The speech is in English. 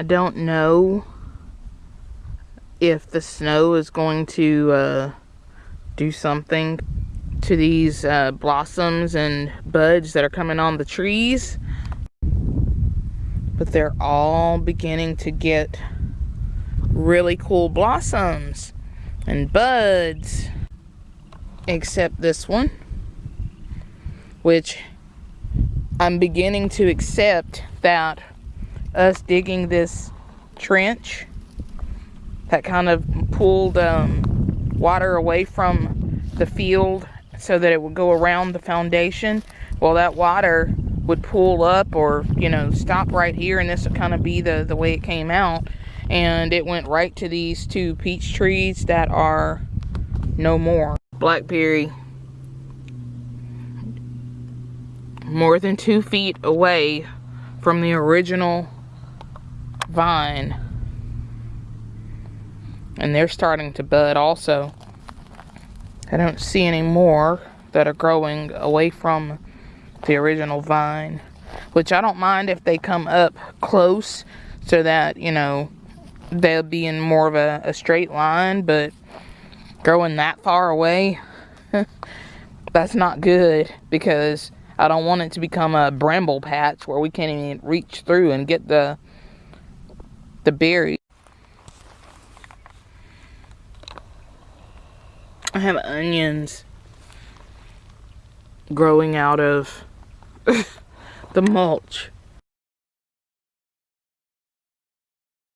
I don't know if the snow is going to uh, do something to these uh, blossoms and buds that are coming on the trees. But they're all beginning to get really cool blossoms and buds. Except this one, which I'm beginning to accept that us digging this trench that kind of pulled um, water away from the field so that it would go around the foundation. Well, that water would pull up or, you know, stop right here and this would kind of be the, the way it came out. And it went right to these two peach trees that are no more. Blackberry more than two feet away from the original vine and they're starting to bud also. I don't see any more that are growing away from the original vine, which I don't mind if they come up close so that, you know, they'll be in more of a, a straight line, but growing that far away, that's not good because I don't want it to become a bramble patch where we can't even reach through and get the the berries. I have onions growing out of the mulch.